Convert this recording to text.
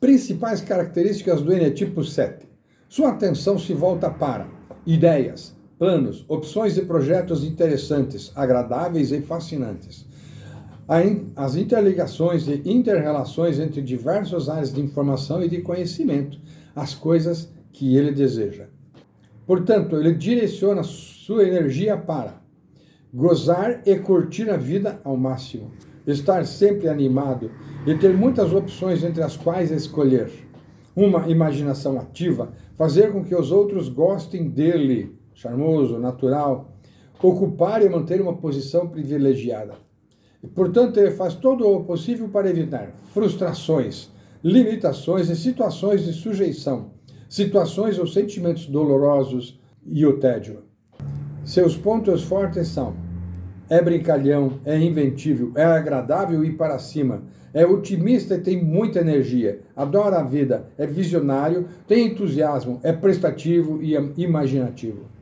Principais características do Enetipo 7. Sua atenção se volta para ideias, planos, opções e projetos interessantes, agradáveis e fascinantes. As interligações e interrelações entre diversas áreas de informação e de conhecimento, as coisas que ele deseja. Portanto, ele direciona sua energia para gozar e curtir a vida ao máximo estar sempre animado e ter muitas opções entre as quais escolher. Uma imaginação ativa, fazer com que os outros gostem dele, charmoso, natural, ocupar e manter uma posição privilegiada. E, portanto, ele faz todo o possível para evitar frustrações, limitações e situações de sujeição, situações ou sentimentos dolorosos e o tédio. Seus pontos fortes são é brincalhão, é inventível, é agradável e para cima, é otimista e tem muita energia, adora a vida, é visionário, tem entusiasmo, é prestativo e imaginativo.